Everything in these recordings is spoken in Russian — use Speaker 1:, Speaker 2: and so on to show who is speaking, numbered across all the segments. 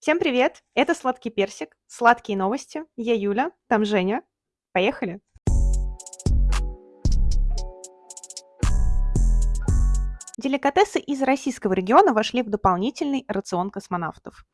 Speaker 1: Всем привет! Это «Сладкий персик», «Сладкие новости». Я Юля, там Женя. Поехали! Деликатесы из российского региона вошли в дополнительный рацион космонавтов.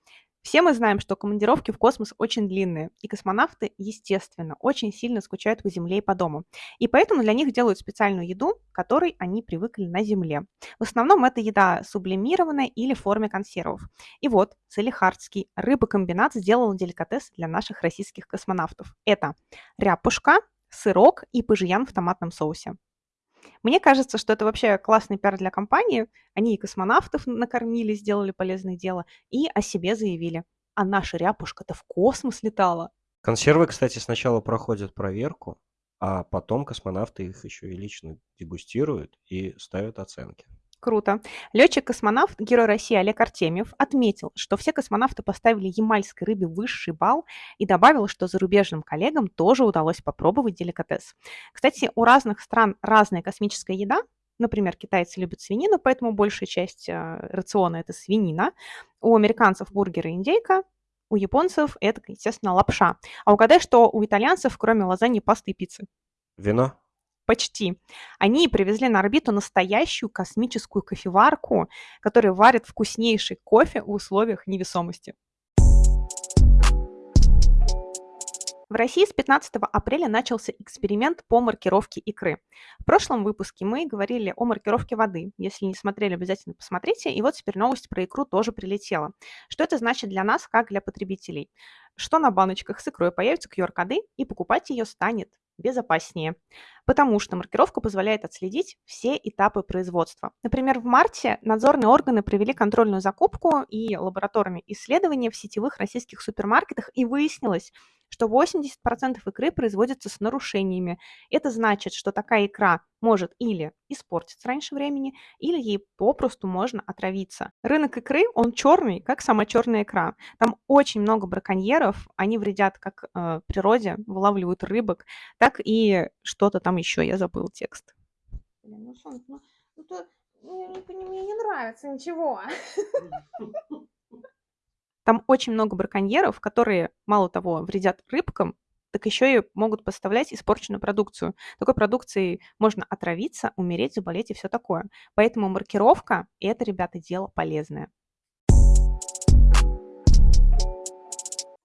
Speaker 1: Все мы знаем, что командировки в космос очень длинные, и космонавты, естественно, очень сильно скучают по Земле и по дому. И поэтому для них делают специальную еду, которой они привыкли на Земле. В основном это еда сублимированная или в форме консервов. И вот Салихардский рыбокомбинат сделал деликатес для наших российских космонавтов. Это ряпушка, сырок и пыжьян в томатном соусе. Мне кажется, что это вообще классный пиар для компании. Они и космонавтов накормили, сделали полезное дело, и о себе заявили. А наша ряпушка-то в космос летала.
Speaker 2: Консервы, кстати, сначала проходят проверку, а потом космонавты их еще и лично дегустируют и ставят оценки.
Speaker 1: Круто. Летчик-космонавт, герой России Олег Артемьев отметил, что все космонавты поставили ямальской рыбе высший балл и добавил, что зарубежным коллегам тоже удалось попробовать деликатес. Кстати, у разных стран разная космическая еда, Например, китайцы любят свинину, поэтому большая часть э, рациона – это свинина. У американцев бургеры индейка, у японцев это, естественно, лапша. А угадай, что у итальянцев, кроме лазаньи, пасты и пиццы?
Speaker 2: Вино?
Speaker 1: Почти. Они привезли на орбиту настоящую космическую кофеварку, которая варит вкуснейший кофе в условиях невесомости. В России с 15 апреля начался эксперимент по маркировке икры. В прошлом выпуске мы говорили о маркировке воды. Если не смотрели, обязательно посмотрите. И вот теперь новость про икру тоже прилетела. Что это значит для нас, как для потребителей? Что на баночках с икрой появятся QR-коды, и покупать ее станет безопаснее, потому что маркировка позволяет отследить все этапы производства. Например, в марте надзорные органы провели контрольную закупку и лабораторные исследования в сетевых российских супермаркетах, и выяснилось, что 80% икры производится с нарушениями. Это значит, что такая икра может или испортиться раньше времени, или ей попросту можно отравиться. Рынок икры, он черный, как сама черная икра. Там очень много браконьеров, они вредят как э, природе, вылавливают рыбок, так и что-то там еще, я забыл текст. Блин, ну, Сон, ну, ну, то, ну, мне не нравится ничего. Там очень много браконьеров, которые, мало того, вредят рыбкам, так еще и могут поставлять испорченную продукцию. Такой продукцией можно отравиться, умереть, заболеть и все такое. Поэтому маркировка – это, ребята, дело полезное.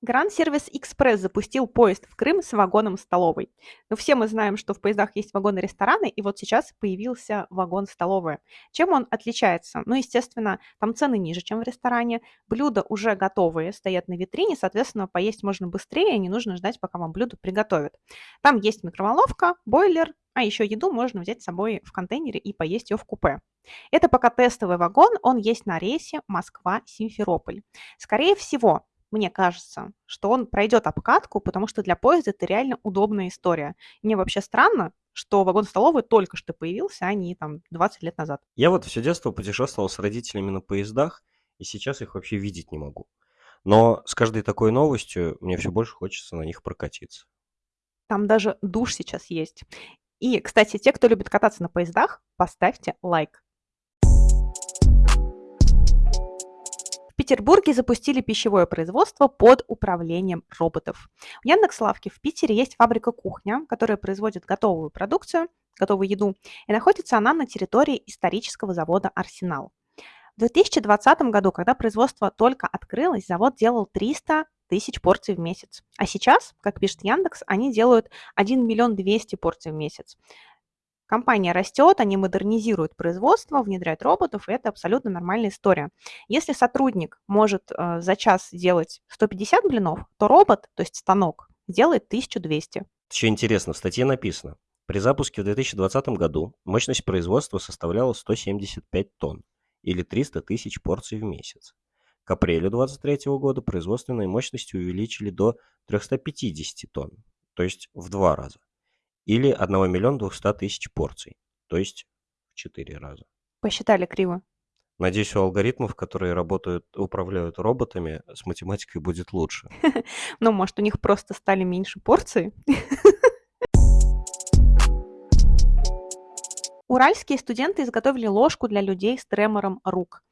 Speaker 1: Гранд Сервис Экспресс запустил поезд в Крым с вагоном столовой. Но все мы знаем, что в поездах есть вагоны-рестораны, и вот сейчас появился вагон-столовая. Чем он отличается? Ну, естественно, там цены ниже, чем в ресторане, блюда уже готовые, стоят на витрине, соответственно, поесть можно быстрее, не нужно ждать, пока вам блюдо приготовят. Там есть микроволновка, бойлер, а еще еду можно взять с собой в контейнере и поесть ее в купе. Это пока тестовый вагон, он есть на рейсе Москва-Симферополь. Скорее всего, мне кажется, что он пройдет обкатку, потому что для поезда это реально удобная история. мне вообще странно, что вагон-столовый только что появился, а не там 20 лет назад.
Speaker 2: Я вот все детство путешествовал с родителями на поездах, и сейчас их вообще видеть не могу. Но с каждой такой новостью мне все больше хочется на них прокатиться.
Speaker 1: Там даже душ сейчас есть. И, кстати, те, кто любит кататься на поездах, поставьте лайк. Петербурге запустили пищевое производство под управлением роботов. В Яндекс.Лавке в Питере есть фабрика «Кухня», которая производит готовую продукцию, готовую еду, и находится она на территории исторического завода «Арсенал». В 2020 году, когда производство только открылось, завод делал 300 тысяч порций в месяц. А сейчас, как пишет Яндекс, они делают 1 миллион 200 порций в месяц. Компания растет, они модернизируют производство, внедряют роботов, и это абсолютно нормальная история. Если сотрудник может э, за час делать 150 блинов, то робот, то есть станок, делает 1200.
Speaker 2: Еще интересно, в статье написано, при запуске в 2020 году мощность производства составляла 175 тонн или 300 тысяч порций в месяц. К апрелю 2023 года производственные мощности увеличили до 350 тонн, то есть в два раза или 1 миллиона 200 тысяч порций, то есть в 4 раза.
Speaker 1: Посчитали криво.
Speaker 2: Надеюсь, у алгоритмов, которые работают, управляют роботами, с математикой будет лучше.
Speaker 1: Ну, может, у них просто стали меньше порций? Уральские студенты изготовили ложку для людей с тремором рук.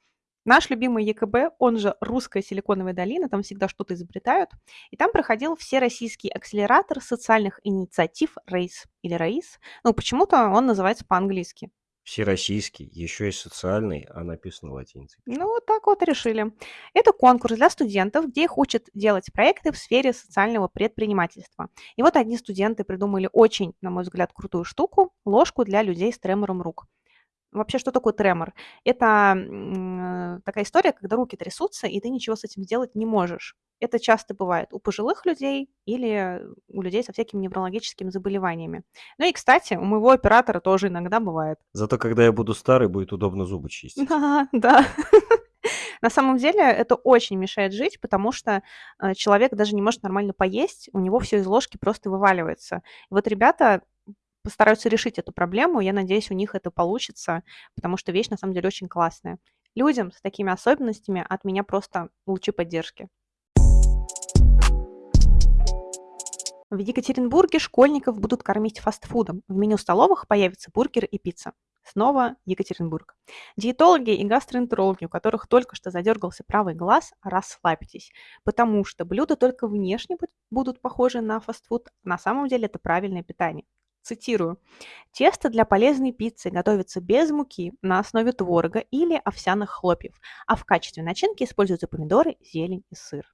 Speaker 1: Наш любимый ЕКБ, он же Русская силиконовая долина, там всегда что-то изобретают. И там проходил Всероссийский акселератор социальных инициатив РейС или РАИС. Ну, почему-то он называется по-английски.
Speaker 2: Всероссийский, еще и социальный, а написано латиницей.
Speaker 1: Ну, вот так вот решили. Это конкурс для студентов, где их учат делать проекты в сфере социального предпринимательства. И вот одни студенты придумали очень, на мой взгляд, крутую штуку – ложку для людей с тремором рук. Вообще, что такое тремор? Это м, такая история, когда руки трясутся, и ты ничего с этим сделать не можешь. Это часто бывает у пожилых людей или у людей со всякими неврологическими заболеваниями. Ну и, кстати, у моего оператора тоже иногда бывает.
Speaker 2: Зато когда я буду старый, будет удобно зубы чистить.
Speaker 1: Да, да. На самом деле это очень мешает жить, потому что э, человек даже не может нормально поесть, у него все из ложки просто вываливается. И вот ребята постараются решить эту проблему. Я надеюсь, у них это получится, потому что вещь на самом деле очень классная. Людям с такими особенностями от меня просто лучи поддержки. В Екатеринбурге школьников будут кормить фастфудом. В меню столовых появятся бургеры и пицца. Снова Екатеринбург. Диетологи и гастроэнтерологи, у которых только что задергался правый глаз, расслабьтесь, потому что блюда только внешне будут похожи на фастфуд, на самом деле это правильное питание. Цитирую. Тесто для полезной пиццы готовится без муки на основе творога или овсяных хлопьев, а в качестве начинки используются помидоры, зелень и сыр.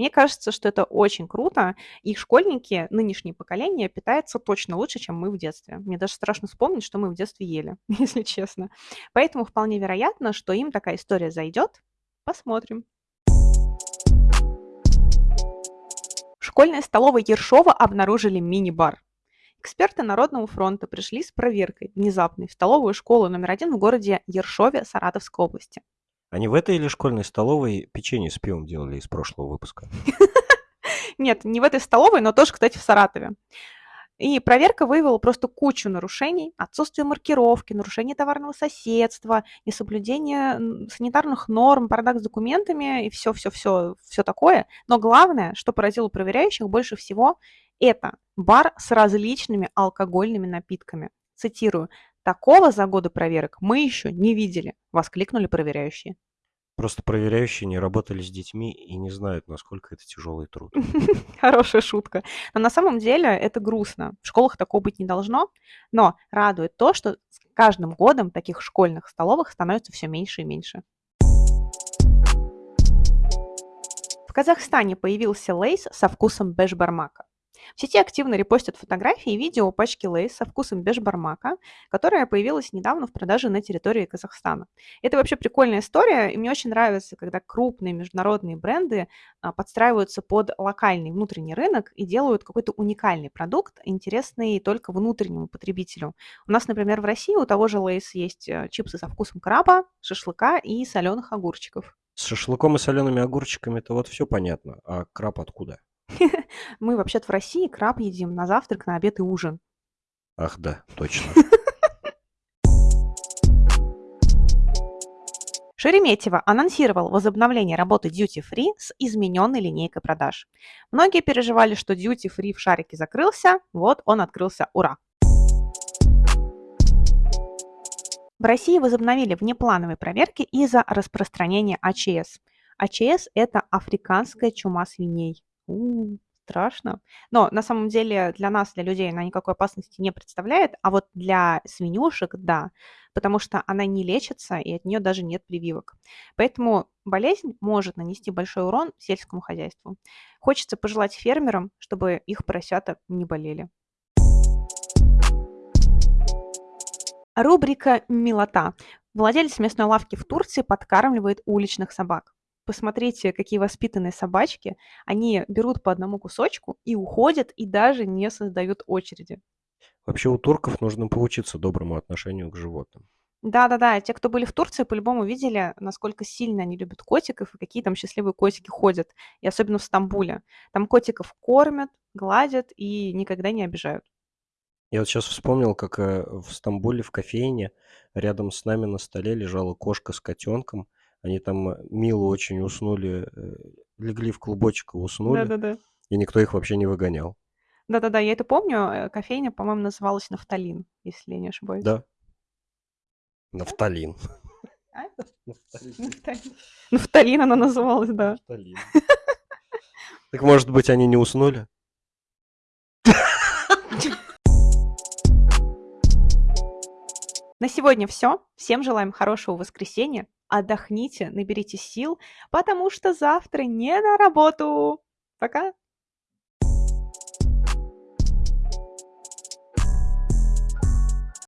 Speaker 1: Мне кажется, что это очень круто, и школьники, нынешнее поколение, питаются точно лучше, чем мы в детстве. Мне даже страшно вспомнить, что мы в детстве ели, если честно. Поэтому вполне вероятно, что им такая история зайдет. Посмотрим. В школьной столовой Ершова обнаружили мини-бар. Эксперты Народного фронта пришли с проверкой внезапной в столовую школу номер один в городе Ершове Саратовской области.
Speaker 2: Они в этой или школьной столовой печенье с пивом делали из прошлого выпуска?
Speaker 1: Нет, не в этой столовой, но тоже, кстати, в Саратове. И проверка выявила просто кучу нарушений, отсутствие маркировки, нарушение товарного соседства, несоблюдение санитарных норм, бардак с документами и все-все-все все такое. Но главное, что поразило проверяющих больше всего, это бар с различными алкогольными напитками. Цитирую, «Такого за годы проверок мы еще не видели», – воскликнули проверяющие.
Speaker 2: Просто проверяющие не работали с детьми и не знают, насколько это тяжелый труд.
Speaker 1: Хорошая шутка. Но на самом деле это грустно. В школах такого быть не должно. Но радует то, что с каждым годом таких школьных столовых становится все меньше и меньше. В Казахстане появился лейс со вкусом бэш-бармака. В сети активно репостят фотографии и видео пачки Lay's со вкусом бешбармака, которая появилась недавно в продаже на территории Казахстана. Это вообще прикольная история, и мне очень нравится, когда крупные международные бренды а, подстраиваются под локальный внутренний рынок и делают какой-то уникальный продукт, интересный только внутреннему потребителю. У нас, например, в России у того же Lay's есть э, чипсы со вкусом краба, шашлыка и соленых огурчиков.
Speaker 2: С шашлыком и солеными огурчиками это вот все понятно. А краб откуда?
Speaker 1: Мы вообще-то в России краб едим на завтрак, на обед и ужин.
Speaker 2: Ах да, точно.
Speaker 1: Шереметьево анонсировал возобновление работы Duty Free с измененной линейкой продаж. Многие переживали, что Duty Free в шарике закрылся, вот он открылся, ура! В России возобновили внеплановые проверки из-за распространения АЧС. АЧС – это африканская чума свиней. У, страшно. Но на самом деле для нас, для людей, она никакой опасности не представляет, а вот для свинюшек – да, потому что она не лечится, и от нее даже нет прививок. Поэтому болезнь может нанести большой урон сельскому хозяйству. Хочется пожелать фермерам, чтобы их поросята не болели. Рубрика «Милота». Владелец местной лавки в Турции подкармливает уличных собак посмотрите, какие воспитанные собачки. Они берут по одному кусочку и уходят, и даже не создают очереди.
Speaker 2: Вообще у турков нужно поучиться доброму отношению к животным.
Speaker 1: Да-да-да, те, кто были в Турции, по-любому видели, насколько сильно они любят котиков и какие там счастливые котики ходят. И особенно в Стамбуле. Там котиков кормят, гладят и никогда не обижают.
Speaker 2: Я вот сейчас вспомнил, как э, в Стамбуле в кофейне рядом с нами на столе лежала кошка с котенком – они там э, мило очень уснули, э, легли в клубочек и уснули.
Speaker 1: Да-да-да.
Speaker 2: И никто их вообще не выгонял.
Speaker 1: Да-да-да, я это помню. Э, кофейня, по-моему, называлась «Нафталин», если я не ошибаюсь.
Speaker 2: Да. Нафталин.
Speaker 1: А?
Speaker 2: Нафталин.
Speaker 1: Нафталин. Нафталин она называлась, да.
Speaker 2: Нафталин. Так может быть, они не уснули?
Speaker 1: На сегодня все. Всем желаем хорошего воскресенья. Отдохните, наберите сил, потому что завтра не на работу. Пока.